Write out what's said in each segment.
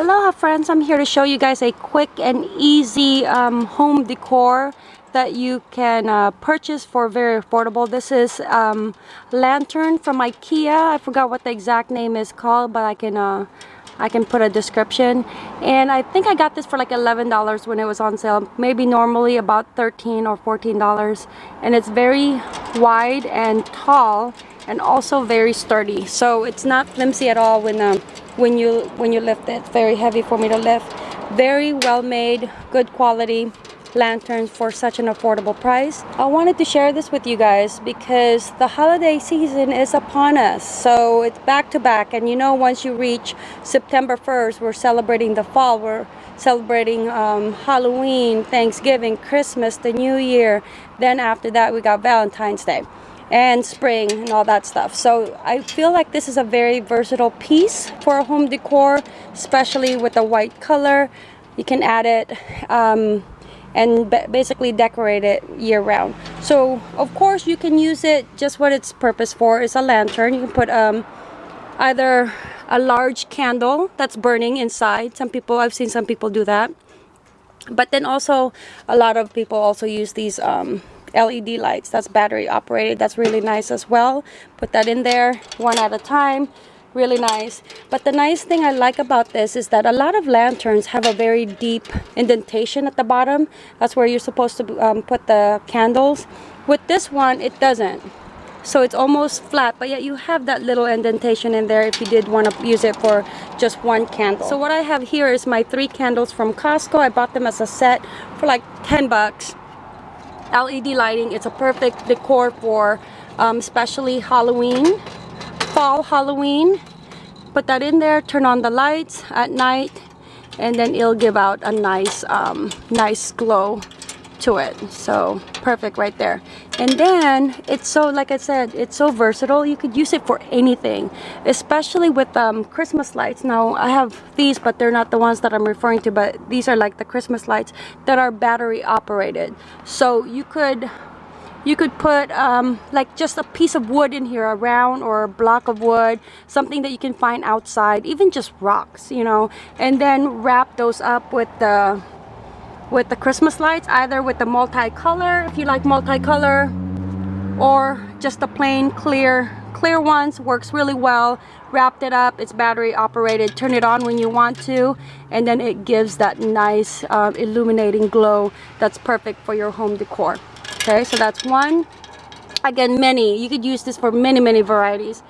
Aloha friends, I'm here to show you guys a quick and easy um, home decor that you can uh, purchase for very affordable. This is um, lantern from Ikea. I forgot what the exact name is called, but I can uh, I can put a description. And I think I got this for like $11 when it was on sale. Maybe normally about 13 or $14. And it's very wide and tall and also very sturdy. So it's not flimsy at all when um, when you when you lift it. Very heavy for me to lift. Very well made, good quality lanterns for such an affordable price. I wanted to share this with you guys because the holiday season is upon us. So it's back to back and you know once you reach September 1st we're celebrating the fall. We're celebrating um, Halloween, Thanksgiving, Christmas, the New Year. Then after that we got Valentine's Day and spring and all that stuff. So I feel like this is a very versatile piece for a home decor, especially with the white color. You can add it um, and basically decorate it year round. So of course you can use it just what its purpose for is a lantern. You can put um, either a large candle that's burning inside. Some people, I've seen some people do that. But then also a lot of people also use these um, LED lights. That's battery operated. That's really nice as well. Put that in there one at a time. Really nice. But the nice thing I like about this is that a lot of lanterns have a very deep indentation at the bottom. That's where you're supposed to um, put the candles. With this one it doesn't. So it's almost flat but yet you have that little indentation in there if you did want to use it for just one candle. So what I have here is my three candles from Costco. I bought them as a set for like 10 bucks LED lighting. It's a perfect decor for um, especially Halloween fall Halloween. Put that in there turn on the lights at night and then it'll give out a nice um, nice glow to it. So perfect right there. And then it's so like I said it's so versatile. You could use it for anything especially with um, Christmas lights. Now I have these but they're not the ones that I'm referring to but these are like the Christmas lights that are battery operated. So you could you could put um, like just a piece of wood in here a round or a block of wood something that you can find outside even just rocks you know? And then wrap those up with the with the Christmas lights either with the multicolor if you like multicolor or just the plain clear clear ones works really well. Wrapped it up it's battery operated turn it on when you want to and then it gives that nice uh, illuminating glow that's perfect for your home decor. Okay so that's one. Again many. You could use this for many many varieties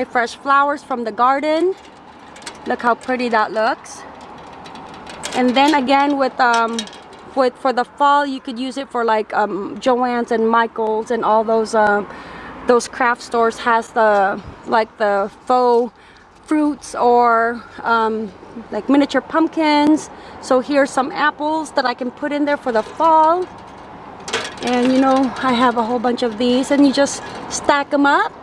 my fresh flowers from the garden. Look how pretty that looks. And then again with um with for the fall you could use it for like um Joann's and Michael's and all those um those craft stores has the like the faux fruits or um, like miniature pumpkins. So here's some apples that I can put in there for the fall. And you know I have a whole bunch of these and you just stack them up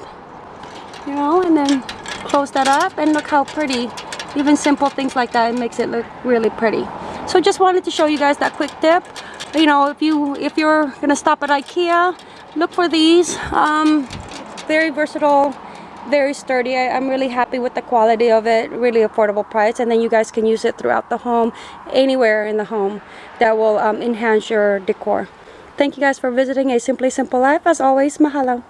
you know and then close that up and look how pretty. Even simple things like that makes it look really pretty. So just wanted to show you guys that quick tip. You know if you if you're gonna stop at Ikea look for these. Um, very versatile very sturdy. I, am really happy with the quality of it really affordable price and then you guys can use it throughout the home anywhere in the home that will um, enhance your decor. Thank you guys for visiting a simply simple life. As always mahalo